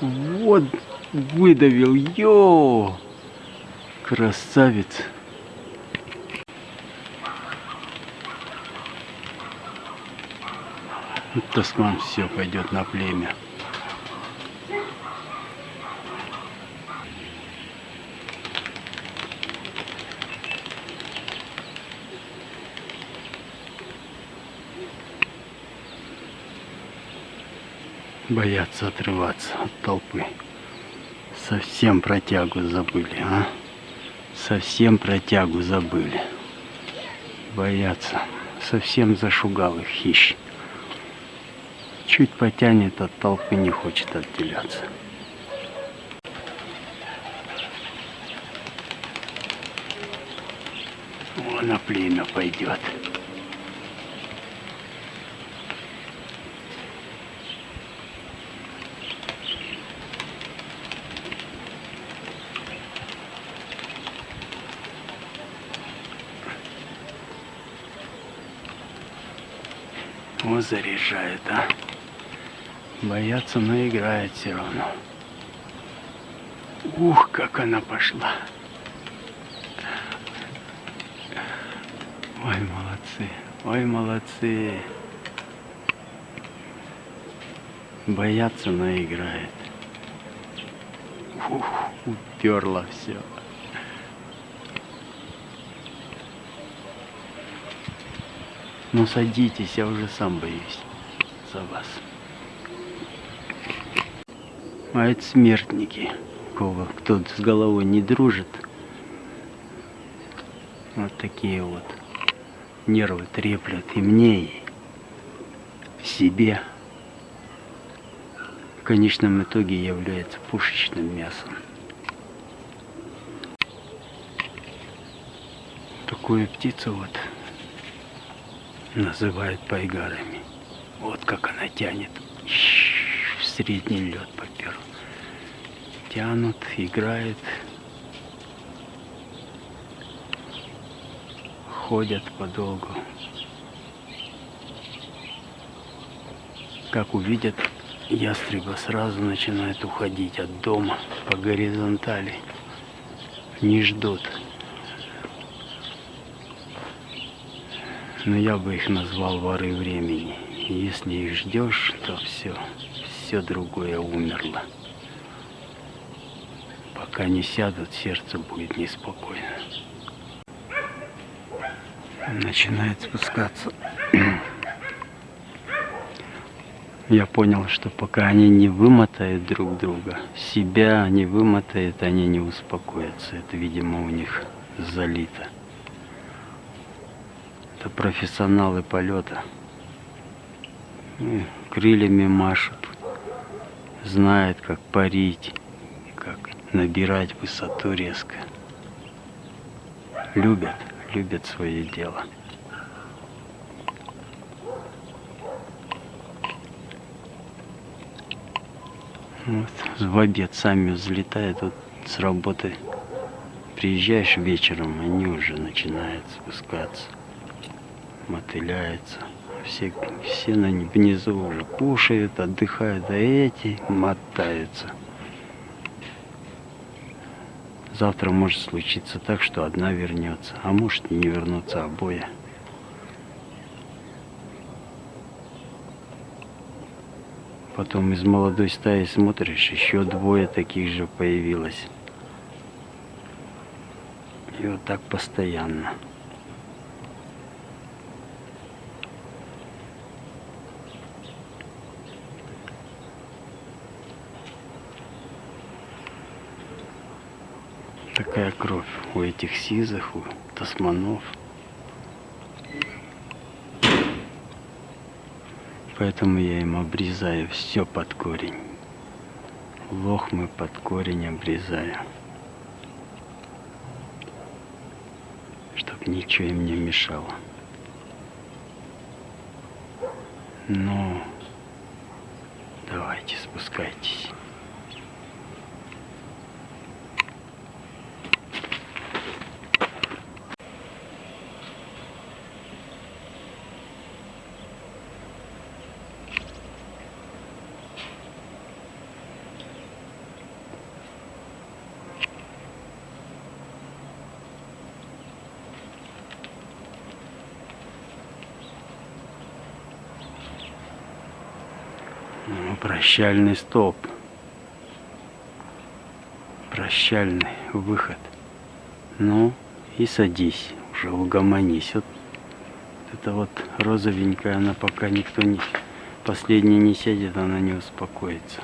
Вот выдавил, ё! Красавец. Тасман все пойдет на племя. Боятся отрываться от толпы. Совсем протягу забыли, а? Совсем протягу забыли. Боятся. Совсем зашугал их хищ. Чуть потянет от толпы, не хочет отделяться. О, на племя пойдет. О, заряжает, а. Бояться, но играет все равно. Ух, как она пошла. Ой, молодцы, ой, молодцы. Бояться, но играет. Ух, уперла все. Ну садитесь, я уже сам боюсь за вас. А это смертники, кого кто с головой не дружит. Вот такие вот нервы треплют и мне, и себе. В конечном итоге является пушечным мясом. Такую птицу вот называют пайгарами. Вот как она тянет. В средний лед попер. Тянут, играет. Ходят подолгу. Как увидят ястреба, сразу начинают уходить от дома по горизонтали. Не ждут. Но я бы их назвал воры времени. Если их ждешь, то все, все другое умерло. Пока не сядут, сердце будет неспокойно. Начинает спускаться. Я понял, что пока они не вымотают друг друга, себя не вымотают, они не успокоятся. Это, видимо, у них залито. Это профессионалы полета. Крыльями машут. Знают, как парить, как набирать высоту резко. Любят, любят свое дело. Вот, в обед сами взлетают вот с работы. Приезжаешь вечером, они уже начинают спускаться мотыляется. Все, все на внизу уже кушают, отдыхают, а эти мотаются. Завтра может случиться так, что одна вернется, а может не вернуться обои. Потом из молодой стаи смотришь, еще двое таких же появилось. И вот так постоянно. Такая кровь у этих сизых, у тасманов. Поэтому я им обрезаю все под корень. Лохмы под корень обрезаю. Чтоб ничего им не мешало. Ну, давайте спускайтесь. Прощальный столб. Прощальный выход. Ну и садись, уже угомонись. Вот это вот розовенькая, она пока никто не... Последний не сядет, она не успокоится.